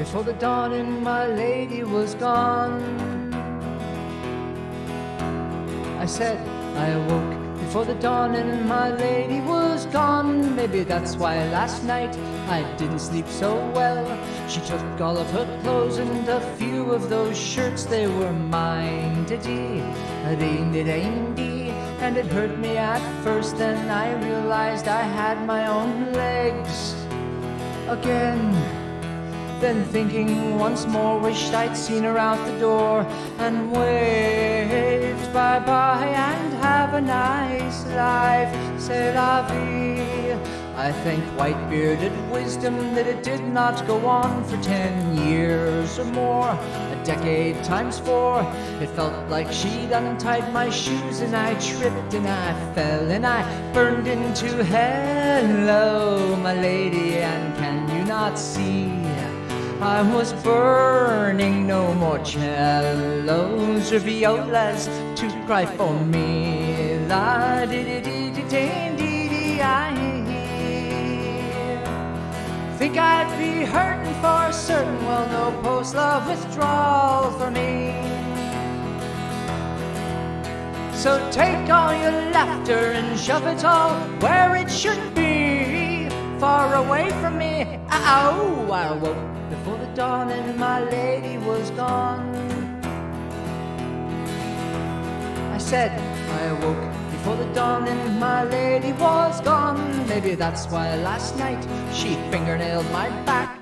before the dawning, my lady was gone. I said, I awoke before the dawn and my lady was gone. Maybe that's why last night I didn't sleep so well. She took all of her clothes and a few of those shirts, they were mine. Diddy, dee, and it hurt me at first. Then I realized I had my own legs again. Then thinking once more, wished I'd seen her out the door and waved bye bye and have a nice life. C'est la vie. I thank white bearded wisdom that it did not go on for ten years or more, a decade times four. It felt like she'd untied my shoes and I tripped and I fell and I burned into hello, my lady. And can you not see? I was burning no more cellos or violas to cry for me. La di di di di di I think I'd be hurting for certain. Well, no post love withdrawal for me. So take all your laughter and shove it all where away from me. Ow! I woke before the dawn and my lady was gone. I said I awoke before the dawn and my lady was gone. Maybe that's why last night she fingernailed my back